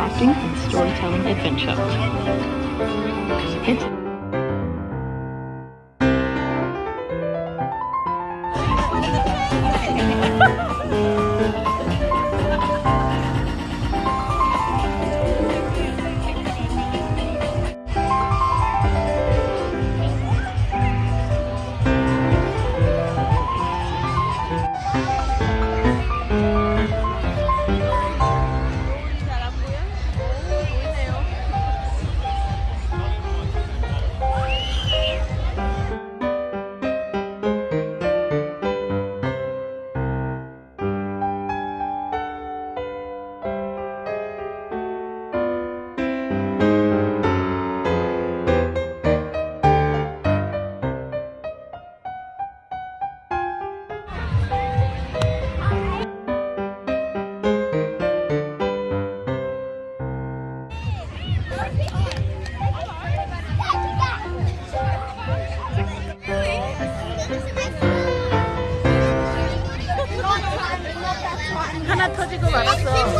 crafting and storytelling adventure. 하나 터지고 네. 말았어.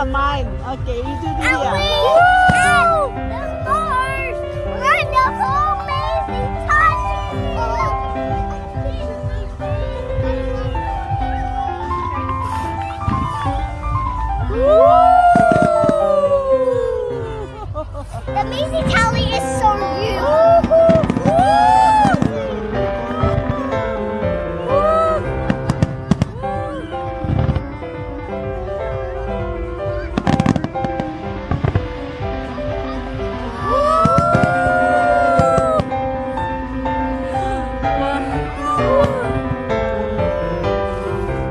Ini mine. Okay, you do the yeah. ow, there's more. We're the hole.